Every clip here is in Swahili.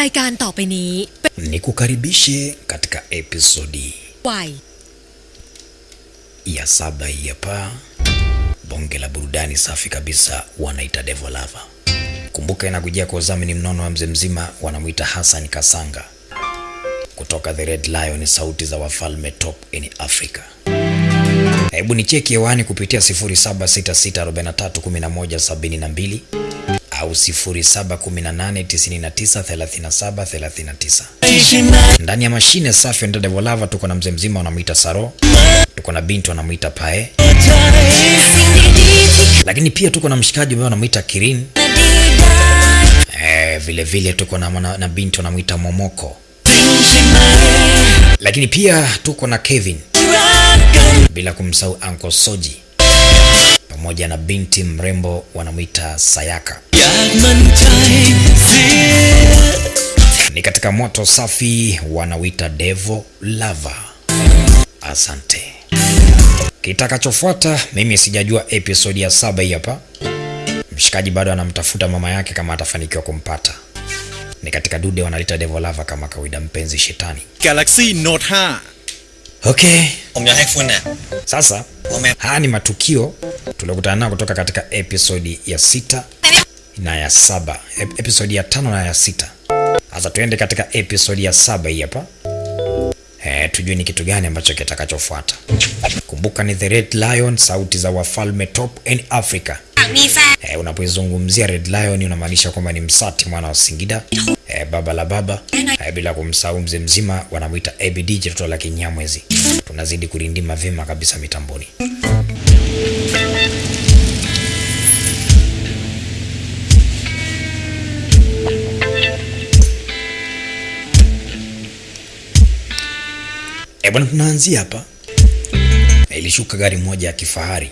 รายการต่อไปนี้เป็น Nikukaribishe katika episodi วัย ya saba hii hapa, bonge la burudani safi kabisa, wanaita Devil Lover. Kumbuka inakujia kwa udhamini mnono wa mzee mzima, wanamwita Hassan Kasanga kutoka The Red Lion, sauti za wafalme top in Africa. Hebu ni cheki hewani kupitia 0766431172 au 0718993739 ndani ya mashine safi ndio Devil Volava Tuko na mzee mzima anamuita Saro, tuko na binti wanamwita Pae, lakini pia tuko na mshikaji ambaye anamuita Kirin. Eh, vile vile tuko na, mwana- na binti wanamwita Momoko, lakini pia tuko na Kevin, bila kumsahau Uncle Soji pamoja na binti mrembo wanamwita Sayaka. Ni katika moto safi wanawita Devo Lava. Asante. Kitakachofuata mimi sijajua episodi ya saba hii hapa. Mshikaji bado anamtafuta mama yake kama atafanikiwa kumpata. Ni katika dude wanalita Devo Lava kama kawaida, mpenzi shetani. Galaxy Note 5 Okay. Umerefu. Sasa Ume... haya ni matukio tuliokutana nayo kutoka katika episodi ya sita na ya saba Ep episodi ya tano na ya sita. Sasa tuende katika episodi ya saba hii hapa. Eh, tujue ni kitu gani ambacho kitakachofuata. Kumbuka ni The Red Lion, sauti za wafalme top in Africa. Ah, Amisa. E, unapoizungumzia Red Lion unamaanisha kwamba ni Msati mwana wa Singida e, baba la baba e, bila kumsahau mzee mzima wanamwita ABD jitoto la Kinyamwezi. Tunazidi kurindima vyema kabisa mitamboni. E, bwana tunaanzia hapa. Ilishuka gari moja ya kifahari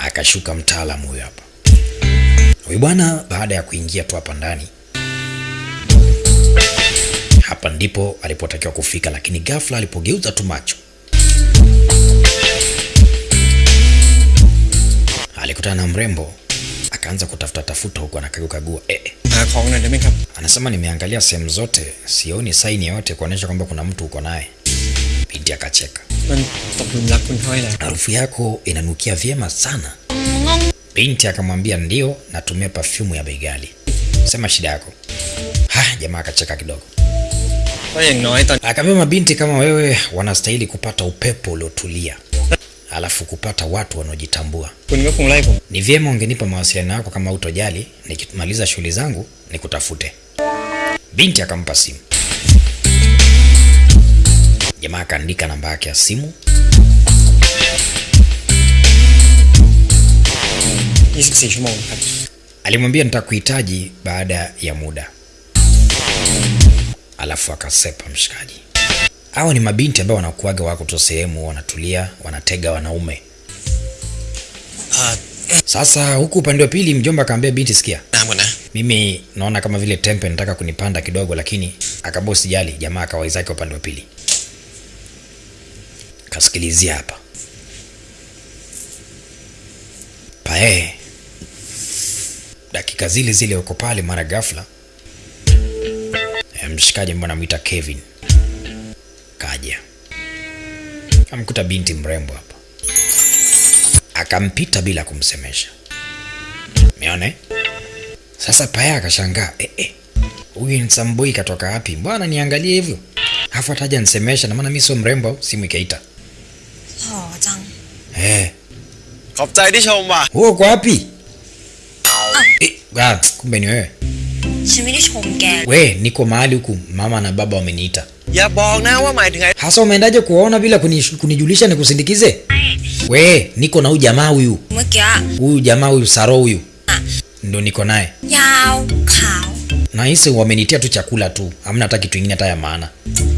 akashuka mtaalamu huyo hapa. Huyu bwana baada ya kuingia tu hapa ndani, hapa ndipo alipotakiwa kufika, lakini ghafla alipogeuza tu macho alikutana na mrembo akaanza kutafuta tafuta huku anakagukagua eh. eh. Anasema nimeangalia sehemu zote, sioni saini yoyote kuonyesha kwamba kuna mtu uko naye. Binti akacheka. Harufu yako inanukia vyema sana. Binti akamwambia ndio, natumia pafyumu ya begali. Sema shida yako. Ha, jamaa akacheka kidogo. Akamwambia mabinti kama wewe wanastahili kupata upepo uliotulia alafu kupata watu wanaojitambua. Ni vyema ungenipa mawasiliano yako kama utojali, nikimaliza shughuli zangu nikutafute. Binti akampa simu. Jamaa akaandika namba yake ya simu. Alimwambia nitakuhitaji baada ya muda, alafu akasepa mshikaji. Hawa ni mabinti ambao wanakuaga wako tu sehemu, wanatulia, wanatega wanaume. Sasa huku upande wa pili mjomba akaambia binti, sikia Namuna. mimi naona kama vile tempe nataka kunipanda kidogo, lakini akabosi jali jamaa akawaizake upande wa pili kasikilizia hapa pae. Dakika zile zile uko pale, mara ghafla eh, mshikaji ambaye anamwita Kevin kaja, amkuta binti mrembo hapa, akampita bila kumsemesha. Umeona? Sasa Paya akashangaa, eh, eh, huyu ni Samboi katoka wapi? mbwana niangalie hivyo? Afu ataja nsemesha na maana mimi sio mrembo, simu ikaita. ขอบใจที่ชมว่ะ wewe uko wapi? Eh, ah, kumbe ni wewe. ฉันไม่ได้ชมแก We, niko mahali huku mama na baba wameniita. อย่าบอกนะว่าหมายถึงไอ้ Hasa umeendaje kuwaona bila kunish- kunijulisha nikusindikize? We, niko na huyu jamaa huyu. เมื่อกี้อะ Huyu jamaa huyu Saro huyu. Ndio niko naye. ยาวขาว Na hisi wamenitia tu chakula tu. Hamna hata kitu kingine hata ya maana.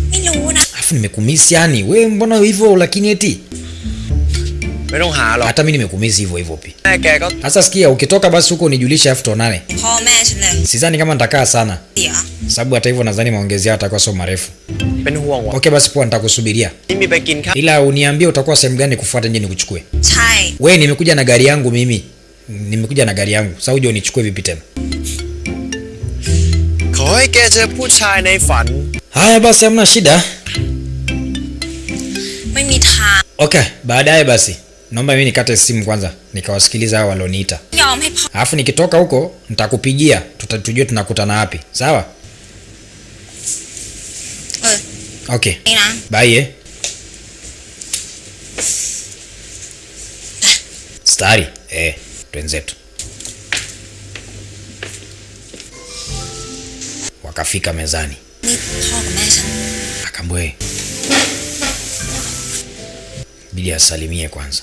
ไม่รู้นะ Alafu nimekumisi yani. We mbona hivyo lakini eti? hata mi nimekumizi hivyo hivyo pi hmm. sasa sikia ukitoka basi huko nijulisha elfu tonane sidhani kama nitakaa sana. Sababu hata hivyo nadhani maongezi yao atakuwa sio marefu. Okay basi poa nitakusubiria. Ila uniambie utakuwa sehemu gani kufuata nje nikuchukue. We nimekuja na gari yangu mimi. Nimekuja na gari yangu. Sasa uje unichukue vipi tena? Haya basi hamna shida. Okay baadaye basi naomba mimi nikate simu kwanza nikawasikiliza hao walioniita, alafu nikitoka huko nitakupigia, tujue tunakutana wapi, sawa? Okay, bye. Eh, stari eh, twenzetu. Wakafika mezani, akambwe. Bidi asalimie kwanza.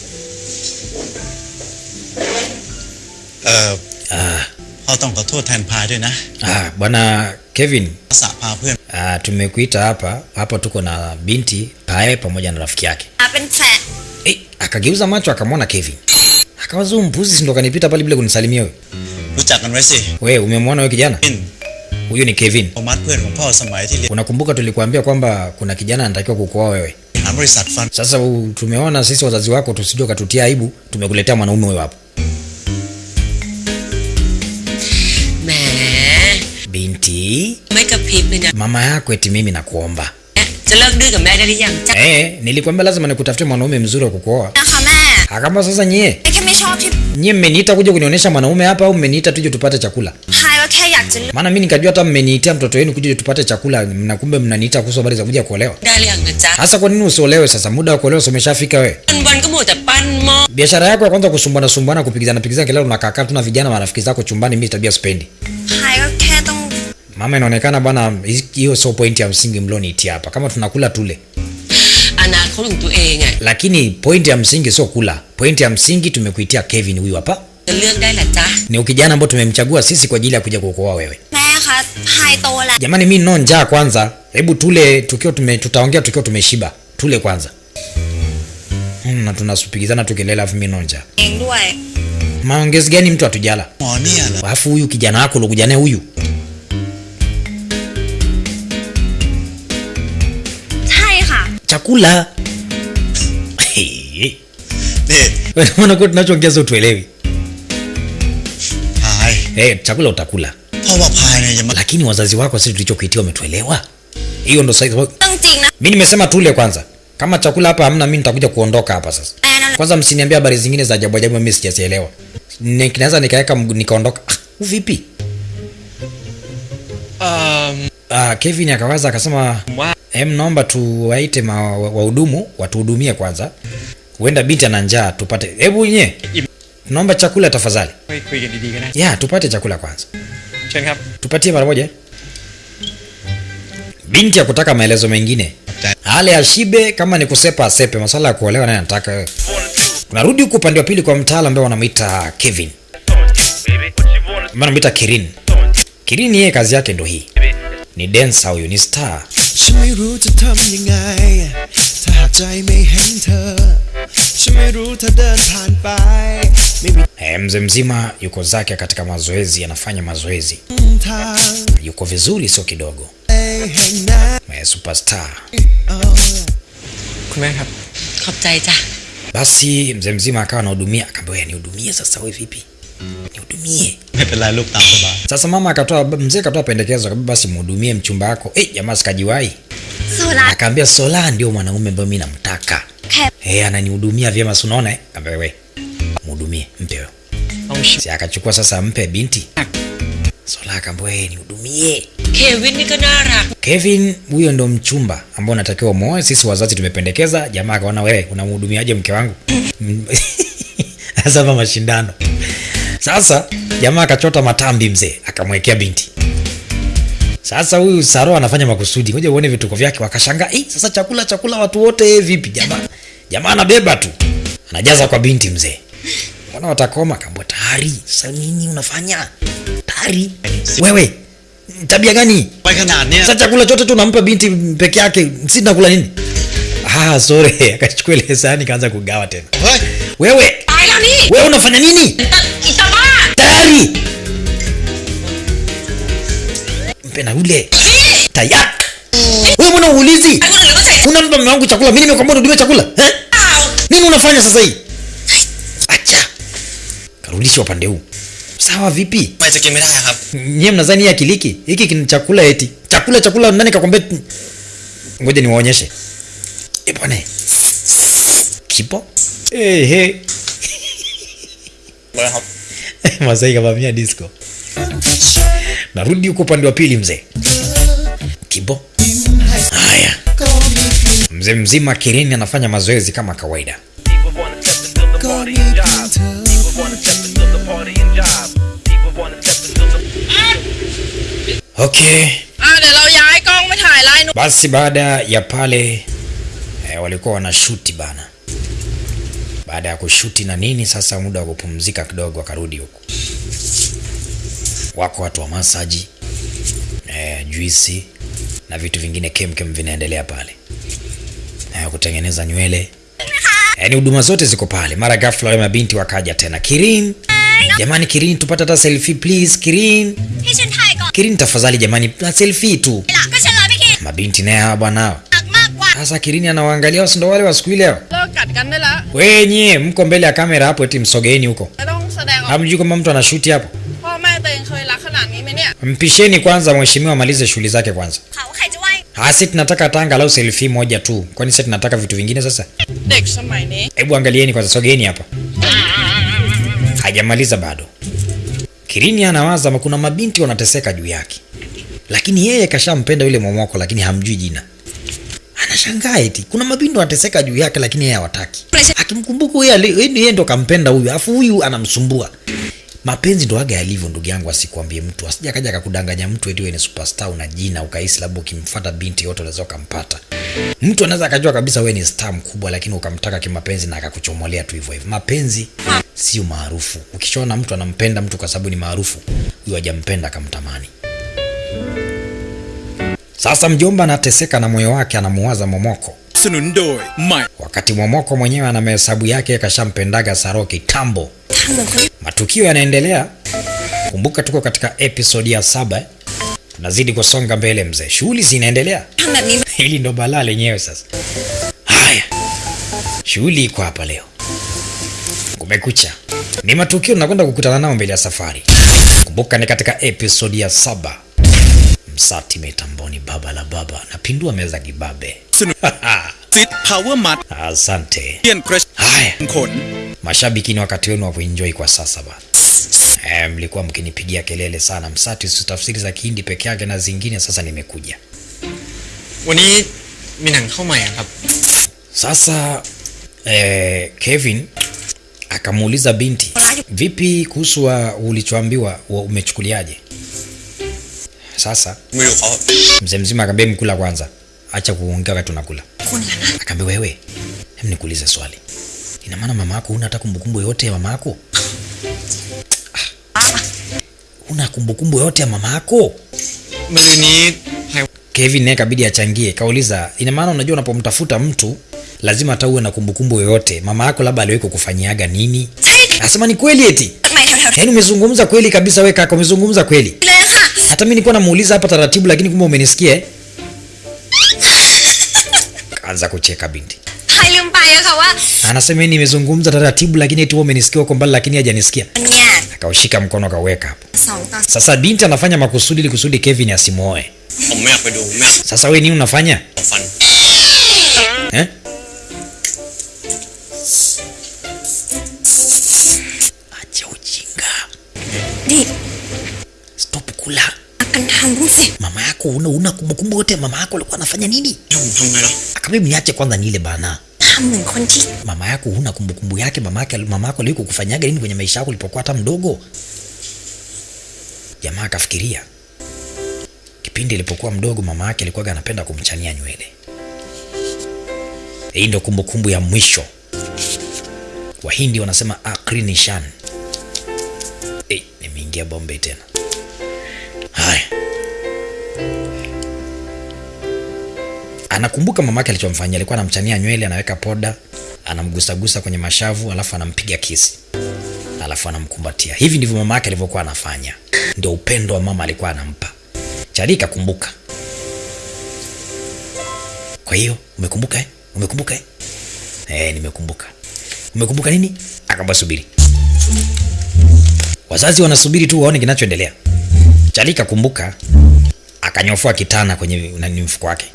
อ่อ Ah, พ่อต้องขอโทษแทนพายด้วยนะ ah, bwana Kevin, ทักษะพาเพื่อน ah, tumekuita hapa hapa, tuko na binti Pae pamoja na rafiki yake. อาเป็นแฟน Eh, akageuza macho akamwona Kevin. Akawaza huyu mpuzi si ndo kanipita pale bila kunisalimia wewe. รู้จักกันไว้สิ Wewe umemwona wewe kijana? ปิน Huyu ni Kevin. โทมัสเพื่อนของพ่อสมัยที่เรียน Unakumbuka tulikuambia kwamba kuna kijana anatakiwa kukuoa wewe. หาบริษัทฟัน Sasa u- tumeona sisi wazazi wako tusije katutia aibu, tumekuletea mwanaume wewe hapo. Binti, mama yako eti mimi nakuomba Eh, nilikwambia lazima nikutafutie mwanaume mzuri wa kukuoa. Akamba sasa nyie nyie mmeniita kuja kunionyesha mwanaume hapa au mmeniita tuje tupate chakula? Maana mimi nikajua hata mmeniitia mtoto wenu kuja tupate chakula, na kumbe mnaniita kuhusu habari za kuja kuolewa. Sasa kwa nini usiolewe sasa? Muda wa kuolewa umeshafika wewe. Biashara yako ya kwanza kusumbana sumbana, kupigizana pigizana kila unakaa tu na vijana marafiki zako chumbani, mimi tabia sipendi. Hai, okay. Mama, inaonekana bwana, hiyo sio point ya msingi mlionitia hapa, kama tunakula tule. Lakini point ya msingi sio kula, point ya msingi tumekuitia Kevin huyu hapa. Ni ukijana ambao tumemchagua sisi kwa ajili ya kuja kuokoa wewe. Jamani, mi no njaa kwanza, hebu tule tukiwa tume, tutaongea tukiwa tumeshiba, tule kwanza. Hmm, na tunasupigizana tukilela, afu minonja no. Maongezi gani mtu atujala? Alafu huyu kijana wako ulokuja naye huyu. chakula. Nakuwa tunachoongeza utuelewi. Hey, eh, chakula utakula. Lakini wazazi wako sisi tulichokuitia wametuelewa hiyo ndo saizi mi nimesema tule kwanza. Kama chakula hapa hamna mi nitakuja kuondoka hapa sasa. Kwanza msiniambia habari zingine za ajabu ajabu mi sijazielewa naweza nikaweka nikaondoka. Ah, vipi um, ah, kevin akawaza akasema wow. Hem, naomba tuwaite wahudumu watuhudumie kwanza, huenda binti ana njaa, tupate. Hebu nye, naomba chakula tafadhali. Ya, tupate chakula kwanza, tupatie mara moja. Binti ya kutaka maelezo mengine, hali ashibe, kama ni kusepa asepe, maswala ya kuolewa naye anataka wewe. Huku upande wa pili kwa mtaala ambaye wanamwita Kevin, wanamuita Kirin. Kirin yeye kazi yake ndo hii, ni dancer huyu, ni star ฉันไม่รู้จะทำยังไง ถ้าหากใจไม่เห็นเธอ ฉันไม่รู้เธอเดินผ่านไป ไม่มี Eh, mzee mzima yuko zake katika mazoezi, anafanya mazoezi. ทาง Yuko vizuri sio kidogo. แห่งนั้น Eh, superstar. เอา คุณแม่ครับ ขอบใจจ้ะ Basi mzee mzima akawa anahudumia, akamwambia "Wewe nihudumie sasa wewe vipi? nihudumie. Sasa mama akatoa mzee akatoa pendekezo kabisa basi mhudumie mchumba wako. Eh, jamaa sikajiwai. Sola. Akaambia Sola ndio mwanaume ambaye mimi namtaka. Eh, hey, ananihudumia vyema si unaona eh? Kaambia wewe. Mhudumie, mpe wewe. Si akachukua sasa mpe binti. Sola akaambia wewe nihudumie. Kevin Mikanara. Kevin huyo ndo mchumba ambao unatakiwa muoe. Sisi wazazi tumependekeza, jamaa akaona wewe unamhudumiaje mke wangu? Sasa mama mashindano. Sasa jamaa akachota matambi mzee, akamwekea binti. Sasa huyu Saro anafanya makusudi, ngoja uone vituko vyake. Wakashangaa eh, sasa chakula chakula watu wote eh, vipi? Jamaa jamaa anabeba tu anajaza kwa binti mzee, mbona watakoma? Kaambwa tayari. Sasa nini unafanya tayari wewe tabia gani? Sasa chakula chote tu nampa binti peke yake, si nakula nini? Ah, sorry, akachukua ile sahani kaanza kugawa tena. Wewe wewe unafanya nini? tayari. Mpena ule tayak wewe mbona uulizi unampa mume wangu chakula mimi nimekwambia nudumie chakula eh? nini unafanya sasa hii? Acha. Karudisha upande huu. Sawa vipi? Nyie mnazani hii akiliki? Hiki kina chakula eti. Chakula chakula nani kakwambia? Ngoja niwaonyeshe. E bwana. Kipo? Eh, eh. Hey, hey. Masai kavamia disco. Narudi huko upande wa pili mzee. Kibo. Haya. Mzee mzima Kireni anafanya mazoezi kama kawaida. Okay. Basi baada ya pale eh, walikuwa wanashuti bana baada ya kushuti na nini, sasa muda wa kupumzika kidogo, akarudi huku. Wako watu wa masaji e, juisi na vitu vingine kemkem vinaendelea pale. E, kutengeneza nywele. Yaani e, huduma zote ziko pale. Mara ghafla wale mabinti wakaja tena, Kirin! Jamani, Kirin tupate hata selfie please, Kirin! Kirin tafadhali jamani, na selfie tu. Mabinti naye hawa bwana. Sasa, Kirini anawaangalia, si ndo wale wa siku ile? wenye mko mbele ya kamera hapo, eti msogeeni huko, hamjui kama mtu anashuti hapo. Mpisheni kwanza mheshimiwa amalize shughuli zake kwanza. Asi tunataka tanga lau selfie moja tu, kwani sasa tunataka vitu vingine sasa? Hebu angalieni kwanza, sogeeni hapa. Hajamaliza bado. Kirini anawaza kuna mabinti wanateseka juu yake, lakini yeye kashampenda yule momoko, lakini hamjui jina anashangaa eti kuna mabindo anateseka juu yake lakini yeye hawataki. Akimkumbuka huyu yeye yeye ndo kampenda huyu afu huyu anamsumbua. Mapenzi ndo aga yalivyo ndugu yangu asikwambie mtu. Asija kaja akakudanganya mtu eti wewe ni superstar una jina ukahisi labda ukimfuata binti yote unaweza ukampata. Mtu anaweza akajua kabisa wewe ni star mkubwa lakini ukamtaka kimapenzi na akakuchomolea tu hivyo hivyo. Mapenzi sio maarufu. Ukishaona mtu anampenda mtu kwa sababu ni maarufu huyo hajampenda akamtamani sasa mjomba anateseka na moyo wake, anamuwaza Momoko wakati Momoko mwenyewe ana mahesabu yake, kashampendaga Saro kitambo. Matukio yanaendelea. Kumbuka tuko katika episodi ya saba, tunazidi kusonga mbele mzee, shughuli zinaendelea. Hili ndo balaa lenyewe sasa. Haya, shughuli iko hapa leo, kumekucha, ni matukio tunakwenda kukutana nao mbele ya safari. Kumbuka ni katika episodi ya saba msatimate mboni baba la baba. Napindua meza kibabe. Asante. Mashabiki ni wakati wenu wa kuenjoy kwa sasa bana. E, eh, mlikuwa mkinipigia kelele sana msati su tafsiri za Kihindi peke yake na zingine, sasa nimekuja. Wani minang kama ya. Sasa eh, Kevin akamuuliza binti, vipi kuhusu ulichoambiwa umechukuliaje? Sasa mzee mzima akamwambia mkula kwanza, acha kuongea wakati unakula. Akamwambia wewe, hem, nikuulize swali, ina maana mama yako huna hata kumbukumbu yote ya mama yako? Huna kumbukumbu yote ya mama yako? Kevin naye kabidi achangie, kauliza ina maana unajua, unapomtafuta mtu lazima hata uwe na kumbukumbu yoyote. Mama yako labda aliwahi kukufanyiaga nini? Asema ni kweli eti? Yaani umezungumza kweli kabisa, we kaka, umezungumza kweli. Le. Hata mimi nilikuwa namuuliza hapa taratibu, lakini kumbe umenisikia? Kaanza kucheka binti. Anasema nimezungumza taratibu, lakini eti umenisikia huko mbali, lakini hajanisikia. Akaushika mkono akaweka hapo. Sasa binti anafanya makusudi ili kusudi Kevin asimuoe. Sasa wewe nini unafanya? hanguse. Mama yako una una kumbukumbu yote, mama yako alikuwa anafanya nini? Akabibu niache kwanza nile bana. Mama yako una kumbukumbu yake, mama yake mama yako alikuwa kufanyaga nini kwenye maisha yako ulipokuwa hata mdogo? Jamaa akafikiria kipindi alipokuwa mdogo mama yake alikuwa anapenda kumchania nywele. Hii ndio kumbukumbu ya mwisho. Wahindi wanasema akrinishan. Eh, nimeingia bombe tena. Haya. Anakumbuka mama mamake alichomfanyia alikuwa anamchania nywele anaweka poda anamgusagusa kwenye mashavu alafu anampiga kisi alafu anamkumbatia. Hivi ndivyo mama yake alivyokuwa anafanya. Ndio upendo wa mama alikuwa anampa. Chali kakumbuka. Kwa hiyo umekumbuka eh? umekumbuka eh? Eh, nimekumbuka. Umekumbuka nini? Akamba subiri. Wazazi wanasubiri tu waone kinachoendelea. Chali kakumbuka akanyofua kitana kwenye mfuko wake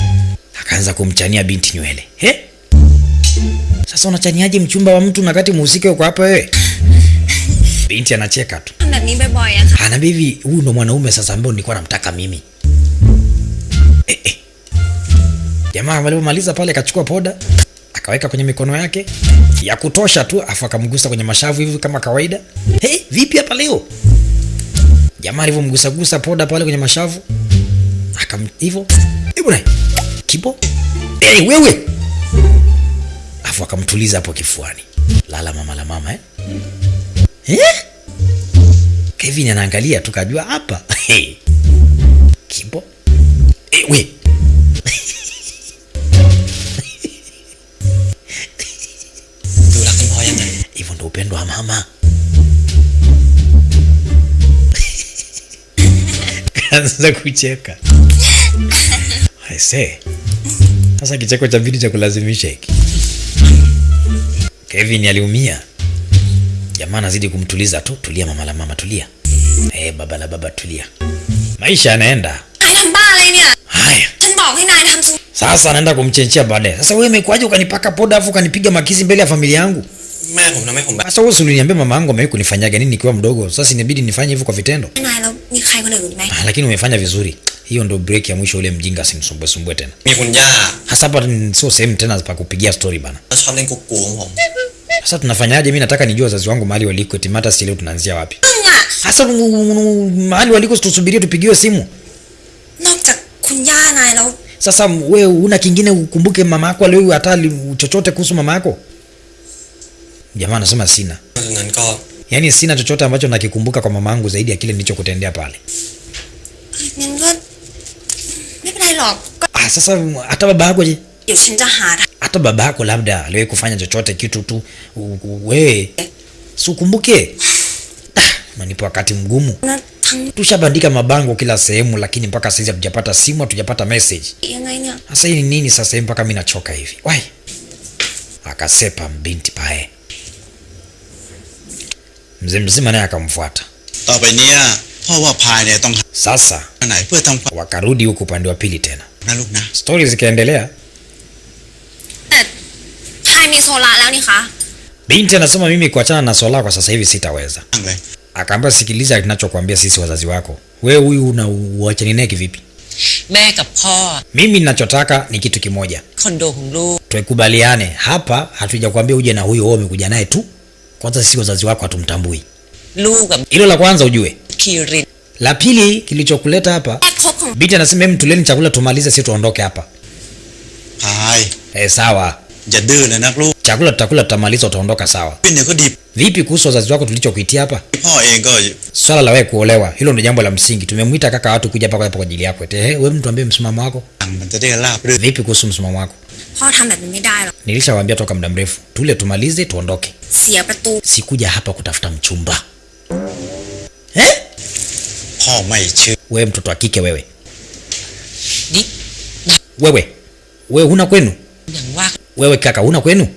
akaanza kumchania binti nywele He? Sasa unachaniaje mchumba wa mtu nakati muhusike uko hapa wewe? Binti anacheka tu. Anaambia hivi, huyu ndo mwanaume sasa ambao nilikuwa namtaka mimi. Eh, eh. Jamaa alipomaliza pale akachukua poda akaweka kwenye mikono yake ya kutosha tu, afu akamgusa kwenye mashavu hivi kama kawaida. Hey, vipi hapa leo? Jamaa alivyomgusagusa poda pale kwenye mashavu akam hivyo, eh bwana kibo? Hey, wewe! Afu akamtuliza hapo kifuani. Lala mama la mama eh? Eh? Kevin anaangalia tukajua hapa. Hey. kibo? Hey, we! Hivyo upendo wa mama. Kaanza kucheka. I sasa kicheko cha pili cha kulazimisha hiki. Kevin aliumia. Jamaa anazidi kumtuliza tu, tulia mama la mama, tulia. Eh, hey, baba la baba, tulia. Maisha yanaenda. Haya. Sasa anaenda kumchenchia baadaye. Sasa wewe imekuwaje ukanipaka poda afu ukanipiga makizi mbele ya familia yangu? Mama, na mama. Sasa wewe mama yangu amewahi kunifanyaga nini nikiwa mdogo. Sasa inabidi nifanye hivyo kwa vitendo. Ah, lakini umefanya vizuri. Hiyo ndo break ya mwisho, ule mjinga simsumbue sumbue tena. Hasa hapa sio sehemu tena pa kupigia story bana. Sasa tunafanyaje? Mimi nataka nijue wazazi wangu mahali waliko, eti mata si leo tunaanzia wapi? Sasa mahali waliko tusubirie tupigiwe simu. Sasa wewe una kingine ukumbuke mama yako leo hata chochote kuhusu mama yako? Jamaa anasema sina, yaani sina chochote ambacho nakikumbuka kwa mama yangu zaidi ya kile nilichokutendea pale. Ah, sasa hata baba yako je? Hata baba yako labda aliwahi kufanya chochote kitu tu wewe si ukumbuke? Ah, manipo wakati mgumu. Tushabandika mabango kila sehemu, lakini mpaka sasa hatujapata simu, hatujapata message. Sasa hii ni nini sasa? Mpaka mimi nachoka hivi. Wai, akasepa mbinti pae mzee mzima naye akamfuata. Sasa wakarudi huku upande wa pili tena, stori zikaendelea. Binti anasema mimi kuachana na Sola kwa sasa hivi sitaweza. Akaambia sikiliza, tunachokwambia sisi wazazi wako, wewe huyu una uachani naye kivipi? Mimi ninachotaka ni kitu kimoja, tuikubaliane hapa, hatujakwambia uje na huyo wewe, umekuja naye tu. Kwanza sisi wazazi wako hatumtambui. Lugha hilo la kwanza ujue. Kiri. La pili kilichokuleta hapa, binti anasema hem, tuleni chakula tumalize, si tuondoke hapa. Hai. Eh, sawa jadala na klo chakula tutakula, tutamaliza, utaondoka sawa. Vipi kuhusu wazazi wako tulichokuitia hapa? Swala la wewe kuolewa, hilo ndio jambo la msingi. Tumemwita kaka watu kuja hapa kwa ajili yako. Ehe, wewe mtu ambie msimamo wako. Vipi kuhusu msimamo wako? Nilishawaambia toka muda mrefu, tule tumalize, tuondoke. Sikuja hapa kutafuta mchumba eh? eh? Wewe mtoto wa kike wewe, Di. wewe wewe, huna kwenu wewe kaka, una kwenu?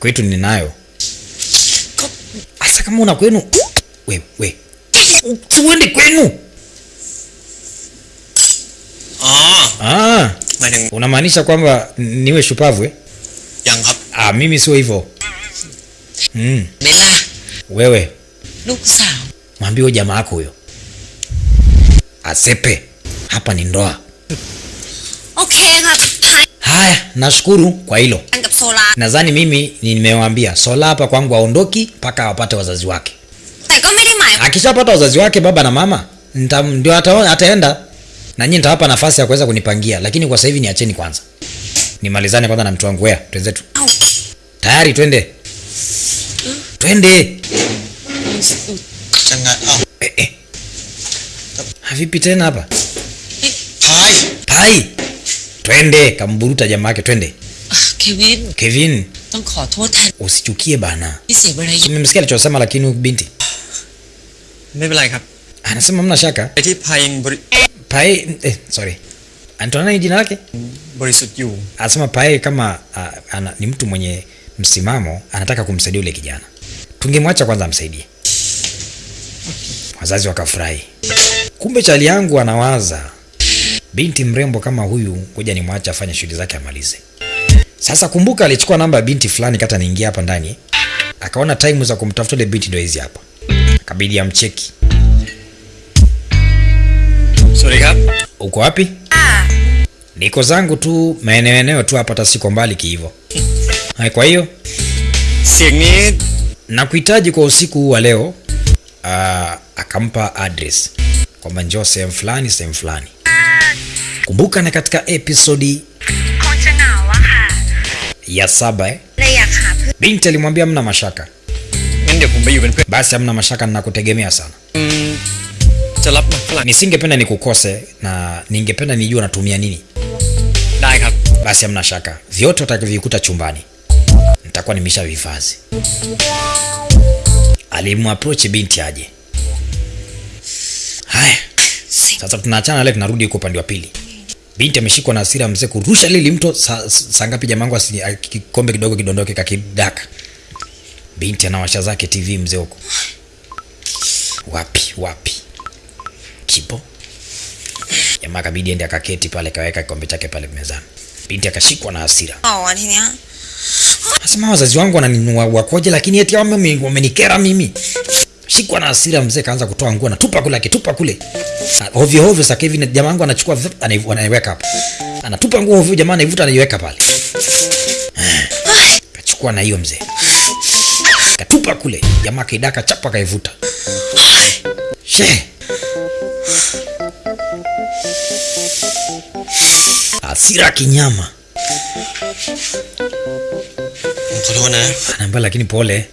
Kwetu ninayo. Asa, kama una kwenu wewe, wewe uende kwenu. Ah, ah. unamaanisha kwamba niwe shupavu eh? Ah, mimi sio hivyo. Mm. Wewe mwambie jamaa yako huyo asepe hapa ni ndoa. Okay, haya, nashukuru kwa hilo. Nadhani mimi nimewaambia Sola hapa kwangu aondoki mpaka awapate wazazi wake. Akishapata wazazi wake, baba na mama, ndio ataenda na nyinyi nitawapa nafasi ya kuweza kunipangia, lakini kwa sasa hivi niacheni kwanza nimalizane kwanza na mtu wangu. Wea, twenzetu tayari, twende twende. Changa. Ah. Eh, eh. Havipi tena hapa พาย pai twende kamburuta jamaa yake twende อ่ะเควิน kevin ต้องขอโทษแทน usichukie bana ที่เสียเวลาเยอะ umemsikia alichosema lakini huyu binti ไม่เป็นไรครับ anasema mna shaka ไอ้ที่พายยังบริ pai eh, sorry anaitwa nani jina lake บริสุทธิ์อยู่ anasema pai kama uh, ana, ni mtu mwenye msimamo anataka kumsaidia yule kijana tungemwacha kwanza amsaidie wazazi wakafurahi kumbe chali yangu anawaza binti mrembo kama huyu, ngoja nimwache afanye shughuli zake amalize. Sasa kumbuka, alichukua namba ya binti fulani, kata niingia hapa ndani, akaona time za kumtafuta ile binti ndio hizi hapa, kabidi amcheki. Sorry, hap. Uko wapi? Ah. Niko zangu tu maeneo eneo tu hapa, tasiko mbali kiivo. Hai, kwa hiyo nakuhitaji kwa usiku huu wa leo. Uh, akampa address kwamba njoo sehemu fulani sehemu fulani kumbuka na katika episodi ya saba eh? binti alimwambia mna mashaka. Basi amna mashaka nnakutegemea sana. Nisingependa nikukose na ningependa nijua natumia nini. Basi amna shaka. Vyote utakavikuta chumbani nitakuwa nimesha vifazi. alimwaproach binti aje. Haya sasa tunaachana leo tunarudi huko upande wa pili binti ameshikwa na hasira mzee kurusha lili mto. Saa sa ngapi jamangu asikombe ah, kidogo kidondoke kakidaka. Binti anawasha zake tv mzee huko. Wapi wapi? Kipo. Jamaa kabidi ende akaketi pale kaweka kikombe chake pale mezani. Binti akashikwa na hasira. Asema wazazi wangu wananinua wakoje lakini eti wamenikera mimi shikwa na hasira, mzee kaanza kutoa nguo, anatupa kule, akitupa kule. Ah, ovyo ovyo. Sasa hivi jamaa wangu anachukua anaiweka hapo, anatupa nguo ovyo, jamaa anaivuta anaiweka pale, kachukua na hiyo mzee, katupa kule, jamaa kaidaka chapa, kaivuta she hasira kinyama, mtuliona eh? anaambia, lakini pole.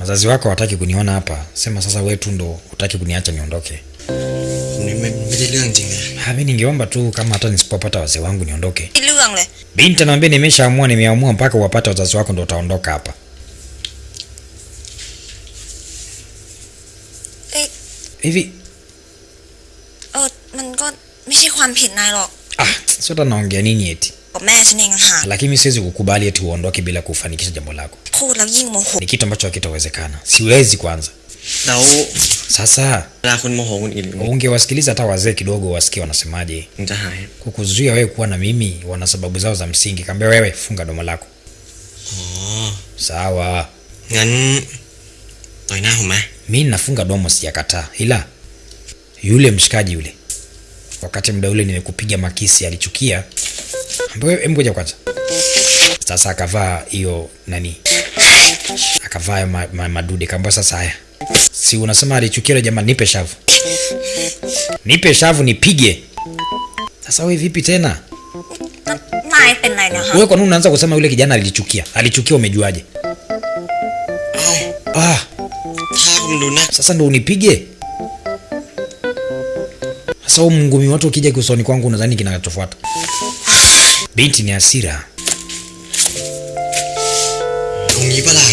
Wazazi wako hawataki kuniona hapa, sema sasa wewe tu ndo hutaki kuniacha niondoke. Ah, mimi ningeomba tu kama hata nisipopata wazee wangu niondoke. Binti anaambia nimeshaamua, nimeamua mpaka uwapate wazazi wako ndo utaondoka hapa. Hivi. Ah, sio hata naongea nini eti lakini siwezi kukubali eti uondoke bila kufanikisha jambo lako. Ni kitu ambacho hakitawezekana. Siwezi kwanza. Sasa ungewasikiliza hata wazee kidogo wasikie wanasemaje? Kukuzuia wewe kuwa na mimi wana sababu zao za msingi. Kaambia wewe funga domo lako. Oh. Sawa. Mi nafunga domo sijakataa. Ila yule mshikaji yule wakati mda ule nimekupiga makisi alichukia ngoja kwanza. Sasa akavaa hiyo nani, akavaa ma, ma, madude, kaambia sasa, haya si unasema alichukia yule jamaa, nipe shavu, nipe shavu nipige. Sasa wewe vipi tena wewe, kwa nini unaanza kusema yule kijana alichukia? Alichukia umejuaje? Ah, sasa ndo unipige sasa. Mngumi watu ukija kiusoni kwangu, unadhani kinachofuata binti ni hasira ตรงนี้ปะล่ะ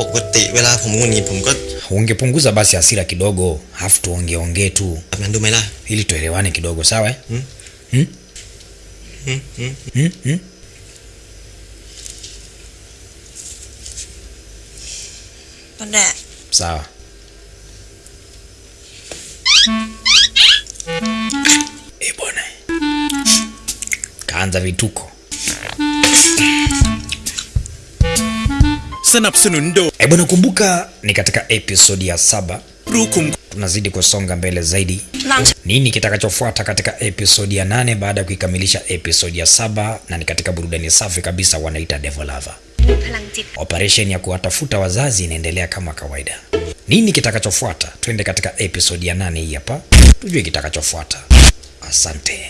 ปกติเวลาผมงุนงิดผมก็ ungepunguza basi hasira kidogo alafu tuongeongee tu แบบนั้นดูไหมล่ะ ili tuelewane kidogo sawa eh? Hmm? Hmm? Hmm? Hmm? Hmm? Hmm? ก็แดะ sawa kuanza vituko. E bwana, ni katika episodi ya saba. Tunazidi kusonga mbele zaidi. Nini kitakachofuata katika episodi ya nane baada ya kuikamilisha episodi ya saba? Na ni katika burudani safi kabisa, wanaita Devolava. Operesheni ya kuwatafuta wazazi inaendelea kama kawaida. Nini kitakachofuata? Twende katika episodi ya nane hii hapa, tujue kitakachofuata. Asante.